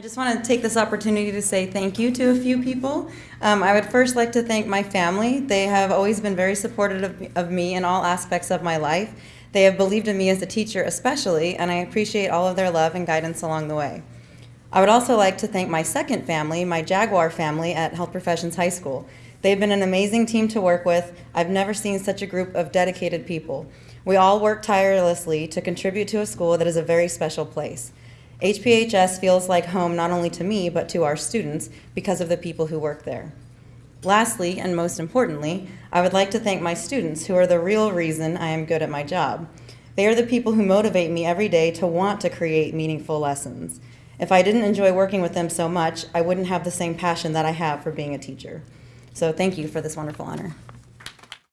I just want to take this opportunity to say thank you to a few people. Um, I would first like to thank my family. They have always been very supportive of, of me in all aspects of my life. They have believed in me as a teacher especially, and I appreciate all of their love and guidance along the way. I would also like to thank my second family, my Jaguar family at Health Professions High School. They've been an amazing team to work with. I've never seen such a group of dedicated people. We all work tirelessly to contribute to a school that is a very special place. HPHS feels like home not only to me, but to our students because of the people who work there. Lastly, and most importantly, I would like to thank my students who are the real reason I am good at my job. They are the people who motivate me every day to want to create meaningful lessons. If I didn't enjoy working with them so much, I wouldn't have the same passion that I have for being a teacher. So thank you for this wonderful honor.